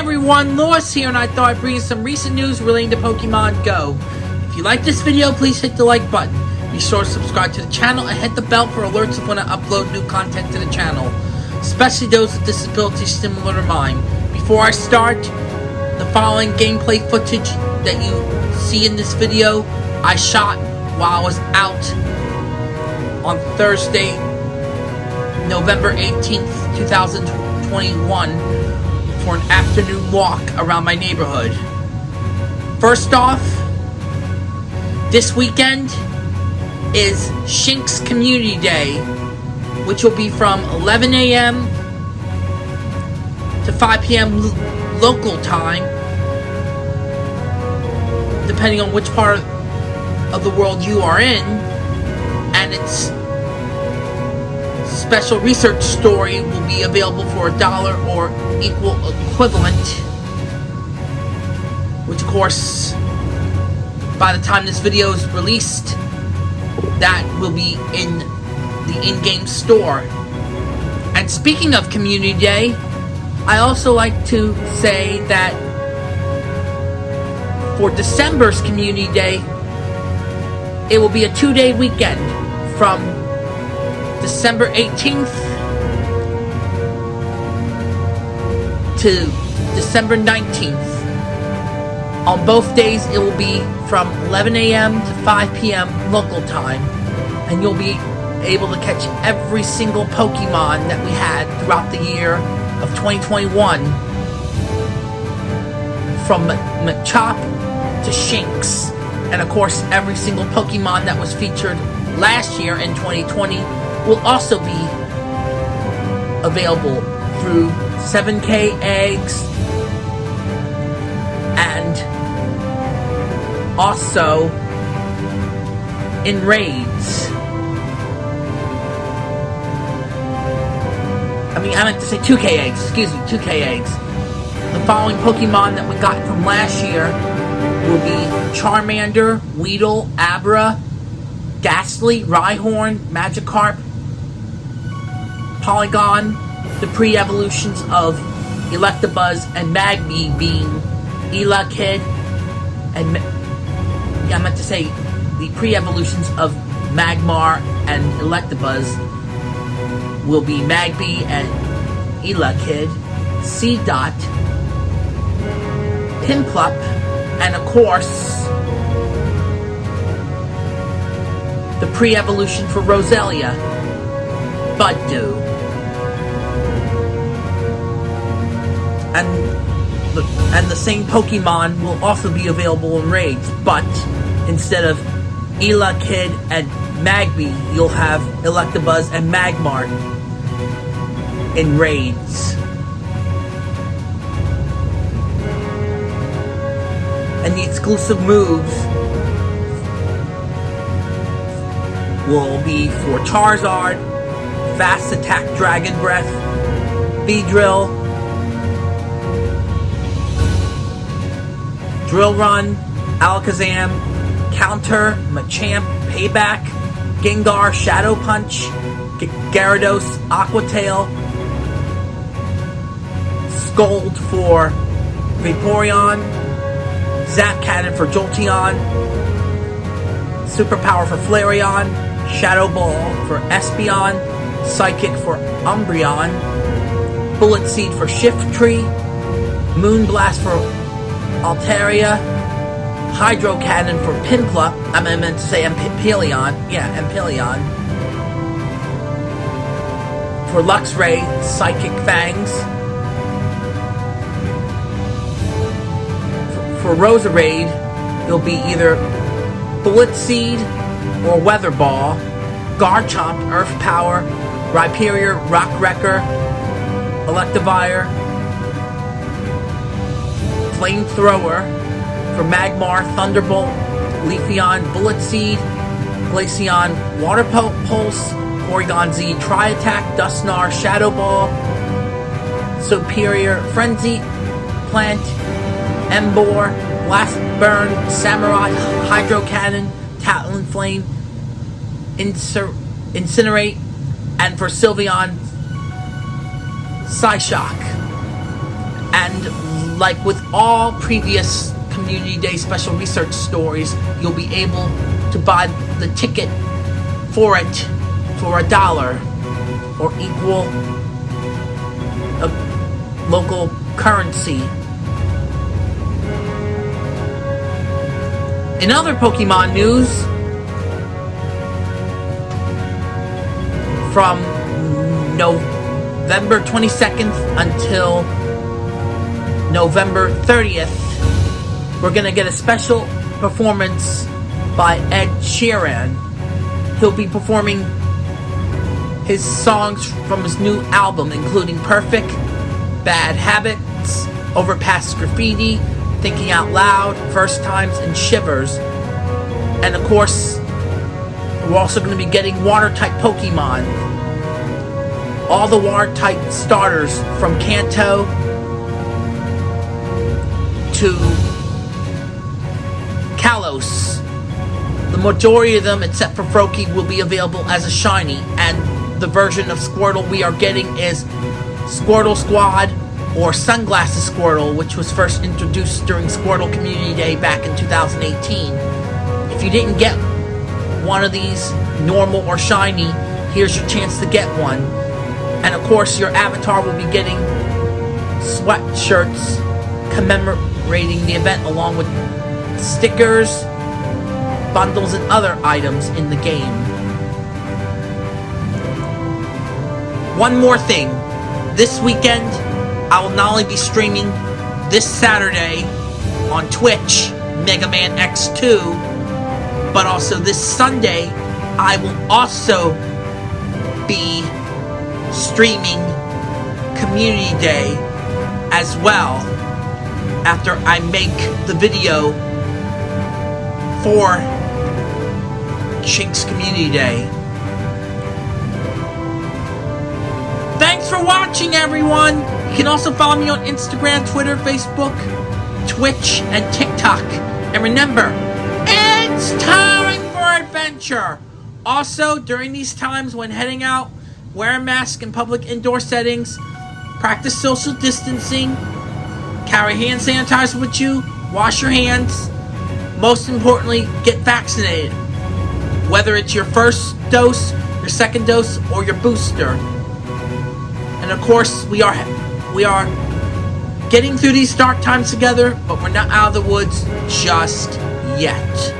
everyone, Lois here, and I thought I'd bring you some recent news relating to Pokemon Go. If you like this video, please hit the like button. Be sure to subscribe to the channel and hit the bell for alerts of when I upload new content to the channel, especially those with disabilities similar to mine. Before I start, the following gameplay footage that you see in this video, I shot while I was out on Thursday, November 18th, 2021 for an afternoon walk around my neighborhood. First off, this weekend is Shinx Community Day, which will be from 11 a.m. to 5 p.m. local time, depending on which part of the world you are in, and its special research story will be available for a dollar or equal equivalent, which of course, by the time this video is released, that will be in the in-game store. And speaking of Community Day, I also like to say that for December's Community Day, it will be a two-day weekend from December 18th to December 19th. On both days, it will be from 11 a.m. to 5 p.m. local time, and you'll be able to catch every single Pokemon that we had throughout the year of 2021. From Machop to Shinx, and of course, every single Pokemon that was featured last year in 2020 will also be available through 7k eggs and also in raids. I mean, I meant to say 2k eggs, excuse me, 2k eggs. The following Pokemon that we got from last year will be Charmander, Weedle, Abra, Gastly, Rhyhorn, Magikarp, Porygon, the pre-evolutions of Electabuzz and Magby being Elekid, and yeah, I meant to say the pre-evolutions of Magmar and Electabuzz will be Magby and Elekid, Seedot, Piplup, and of course the pre-evolution for Roselia, Budew. and the, and the same Pokemon will also be available in raids, but instead of Elekid and Magby, you'll have Electabuzz and Magmar in raids. And the exclusive moves will be for Charizard, Fast Attack Dragon Breath, Beedrill, Drill Drill Run, Alakazam, Counter, Machamp, Payback, Gengar, Shadow Punch, G Gyarados, Aqua Tail, Scald for Vaporeon, Zap Cannon for Jolteon, Superpower for Flareon, Shadow Ball for Espeon, Psychic for Umbreon, Bullet Seed for Shiftry, Moonblast for Altaria, Hydro Cannon for Piplup. I meant to say Empoleon. Yeah, Empoleon. For Luxray, Psychic Fangs. For, Roserade, it'll be either Bullet Seed or Weather Ball, Garchomp, Earth Power, Rhyperior, Rock Wrecker, Electivire, Flamethrower for Magmar, Thunderbolt, Leafeon, Bullet Seed, Glaceon, Water Pulse, Porygon Z, Tri-Attack, Dusknoir, Shadow Ball, Serperior, Frenzy, Plant, Emboar, Blast Burn, Samurott, Hydro Cannon, Talonflame, Incer Incinerate, and for Sylveon, Psyshock. And like with all previous Community Day special research stories, you'll be able to buy the ticket for it for a dollar or equal a local currency. In other Pokemon news, from November 22nd until November 30th, we're gonna get a special performance by Ed Sheeran. He'll be performing his songs from his new album, including Perfect, Bad Habits, Overpass Graffiti, Thinking Out Loud, First Times, and Shivers. And of course, we're also going to be getting water type Pokemon. All the water type starters from Kanto to Kalos. The majority of them, except for Froakie, will be available as a shiny, and the version of Squirtle we are getting is Squirtle Squad or Sunglasses Squirtle, which was first introduced during Squirtle Community Day back in 2018. If you didn't get one of these, normal or shiny, here's your chance to get one. And of course, your avatar will be getting sweatshirts commemorating the event along with stickers, bundles, and other items in the game. One more thing. This weekend, I will not only be streaming this Saturday on Twitch, Mega Man X2, but also this Sunday, I will also be streaming Community Day as well after I make the video for Shinx Community Day. Thanks for watching, everyone! You can also follow me on Instagram, Twitter, Facebook, Twitch, and TikTok. And remember, it's time for adventure! Also, during these times when heading out, wear a mask in public indoor settings, practice social distancing, carry hand sanitizer with you, wash your hands, most importantly, get vaccinated. Whether it's your first dose, your second dose, or your booster. And of course, we are we are getting through these dark times together, but we're not out of the woods just yet.